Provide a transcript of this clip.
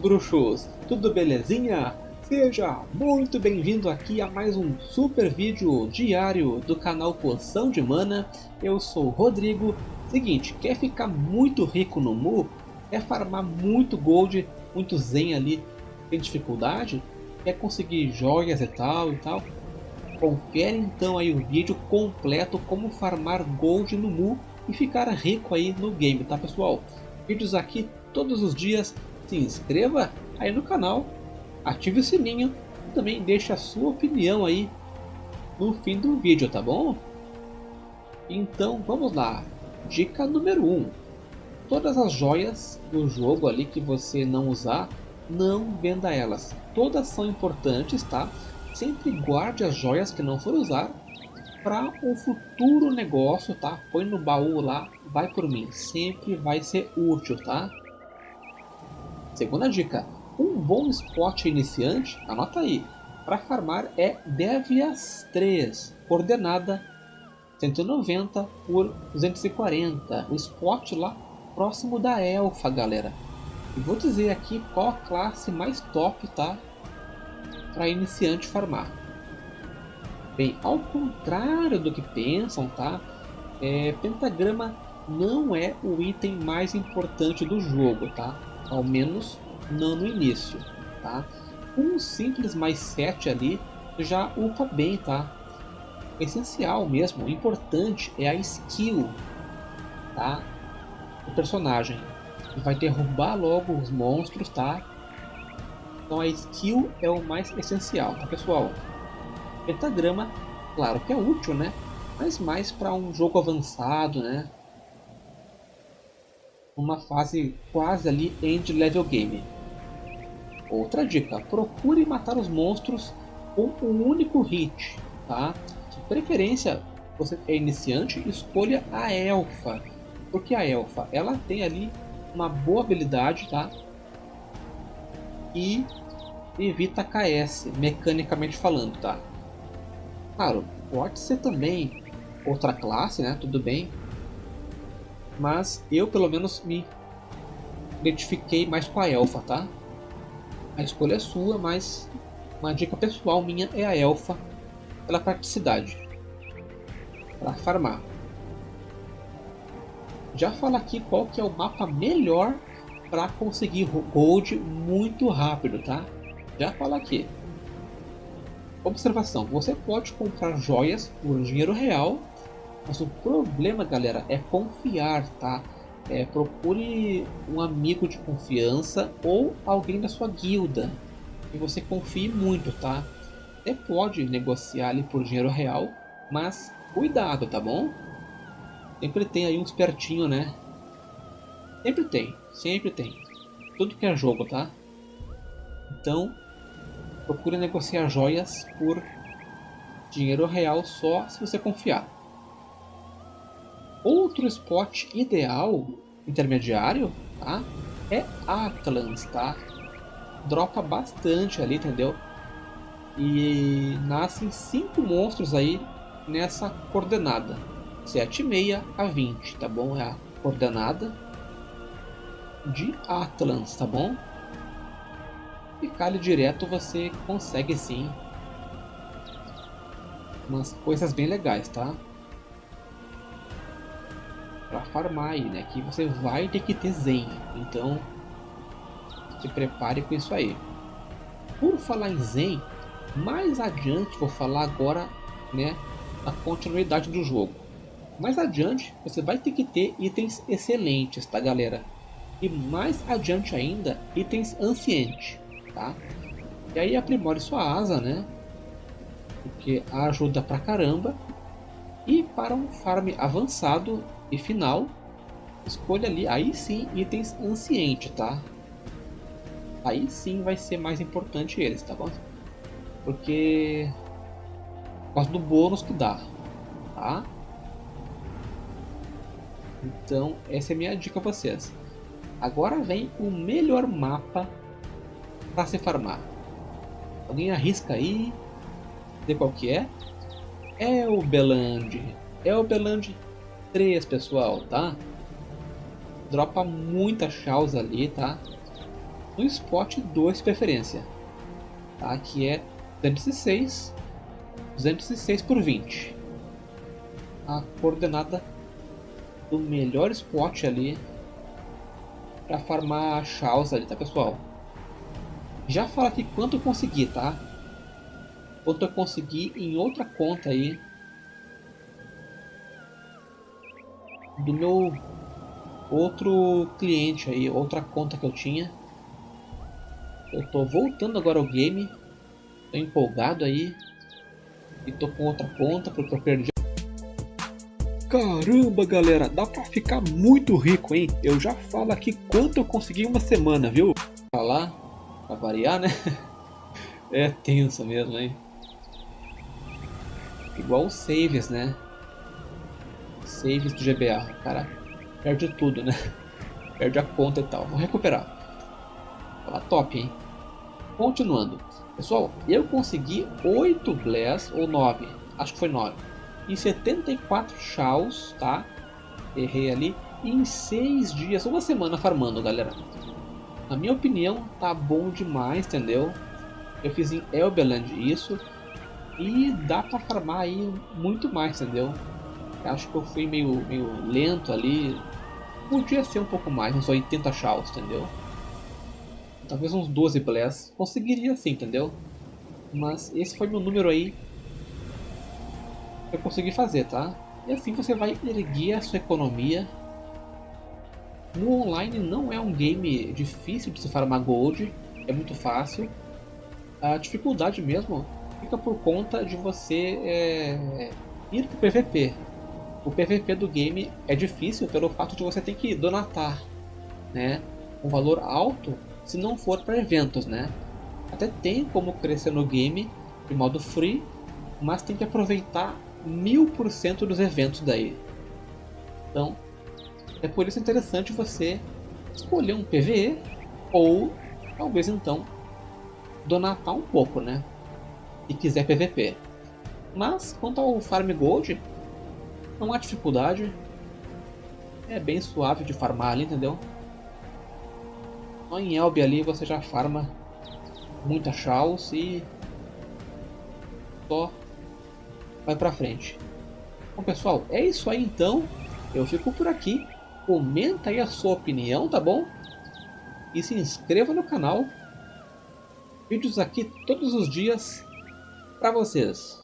bruxos, tudo belezinha? Seja muito bem-vindo aqui a mais um super vídeo diário do canal Poção de Mana. Eu sou o Rodrigo. Seguinte, quer ficar muito rico no Mu? Quer farmar muito gold, muito zen ali, sem dificuldade? Quer conseguir joias e tal e tal? Confere então aí o vídeo completo como farmar gold no Mu e ficar rico aí no game, tá pessoal? Vídeos aqui todos os dias se inscreva aí no canal, ative o sininho e também deixe a sua opinião aí no fim do vídeo, tá bom? Então vamos lá, dica número 1. Um. Todas as joias do jogo ali que você não usar, não venda elas. Todas são importantes, tá? Sempre guarde as joias que não for usar para um futuro negócio, tá? Põe no baú lá, vai por mim. Sempre vai ser útil, tá? Segunda dica, um bom spot iniciante, anota aí, para farmar é Devias 3, coordenada 190 por 240, o spot lá próximo da Elfa, galera. E vou dizer aqui qual a classe mais top, tá? Para iniciante farmar. Bem, ao contrário do que pensam, tá? É, pentagrama não é o item mais importante do jogo, tá? Ao menos não no início, tá? Um simples mais 7 ali já upa bem, tá? O essencial mesmo, o importante é a skill, tá? Do personagem. Vai derrubar logo os monstros, tá? Então a skill é o mais essencial, tá pessoal? Pentagrama, claro que é útil, né? Mas mais para um jogo avançado, né? Uma fase quase ali end level game. Outra dica, procure matar os monstros com um único hit, tá? De preferência, você é iniciante, escolha a elfa, porque a elfa ela tem ali uma boa habilidade, tá? E evita KS, mecanicamente falando, tá? Claro, pode ser também outra classe, né? Tudo bem, mas eu pelo menos me identifiquei mais com a elfa, tá? A escolha é sua, mas uma dica pessoal minha é a elfa pela praticidade para farmar. Já falo aqui qual que é o mapa melhor para conseguir gold muito rápido, tá? Já falo aqui. Observação: você pode comprar joias por dinheiro real mas o problema, galera, é confiar, tá? É, procure um amigo de confiança ou alguém da sua guilda que você confie muito, tá? Você pode negociar ali por dinheiro real, mas cuidado, tá bom? Sempre tem aí um espertinho, né? Sempre tem, sempre tem. Tudo que é jogo, tá? Então, procure negociar joias por dinheiro real só se você confiar. Outro spot ideal, intermediário, tá? É Atlans, tá? Dropa bastante ali, entendeu? E nascem cinco monstros aí nessa coordenada. 7,6 a 20, tá bom? É a coordenada de Atlans, tá bom? Ficar ali direto você consegue sim umas coisas bem legais, tá? Para farmar aí, né? Que você vai ter que ter Zen. Então, se prepare com isso aí. Por falar em Zen, mais adiante vou falar agora, né, a continuidade do jogo. Mais adiante, você vai ter que ter itens excelentes, tá, galera? E mais adiante ainda, itens ancientes, tá? E aí aprimore sua asa, né? Porque ajuda pra caramba. E para um farm avançado, e final, escolha ali, aí sim, itens anciente, tá? Aí sim vai ser mais importante eles, tá bom? Porque... Por causa do bônus que dá, tá? Então, essa é a minha dica pra vocês. Agora vem o melhor mapa para se farmar. Alguém arrisca aí? De qual que é? É o Beland. É o Beland 3, pessoal, tá? Dropa muita chausa ali, tá? no spot 2 de preferência, tá? que é 206, 206 por 20. A coordenada do melhor spot ali para farmar Chaos ali, tá pessoal? Já fala aqui quanto eu consegui, tá? Quanto eu consegui em outra conta aí do meu outro cliente aí, outra conta que eu tinha. Eu tô voltando agora ao game, tô empolgado aí e tô com outra conta porque eu perdi. Caramba, galera, dá pra ficar muito rico, hein? Eu já falo aqui quanto eu consegui em uma semana, viu? Falar, pra variar, né? É tenso mesmo, hein? Igual os saves, né? Saves do GBA. Cara, perde tudo, né? Perde a conta e tal. Vou recuperar. Fala top, hein? Continuando. Pessoal, eu consegui 8 Bless, ou 9. Acho que foi 9. Em 74 Shaws, tá? Errei ali. Em 6 dias, uma semana farmando, galera. Na minha opinião, tá bom demais, entendeu? Eu fiz em Elbeland isso. E dá pra farmar aí muito mais, entendeu? Acho que eu fui meio, meio lento ali. Podia ser um pouco mais, uns 80 chaos, entendeu? Talvez uns 12 bless. Conseguiria sim, entendeu? Mas esse foi meu número aí. Eu consegui fazer, tá? E assim você vai erguer a sua economia. No online não é um game difícil de se farmar gold. É muito fácil. A dificuldade mesmo fica por conta de você é, ir pro PVP o PVP do game é difícil pelo fato de você ter que donatar, né? Um valor alto se não for para eventos, né? Até tem como crescer no game de modo free, mas tem que aproveitar mil por cento dos eventos daí. Então, é por isso interessante você escolher um PVE ou talvez então donatar um pouco, né? Se quiser PVP. Mas quanto ao Farm Gold, não há dificuldade. É bem suave de farmar ali, entendeu? Só em Elbe ali você já farma muita Chaos e só vai pra frente. Bom pessoal, é isso aí então. Eu fico por aqui. Comenta aí a sua opinião, tá bom? E se inscreva no canal. Vídeos aqui todos os dias para vocês.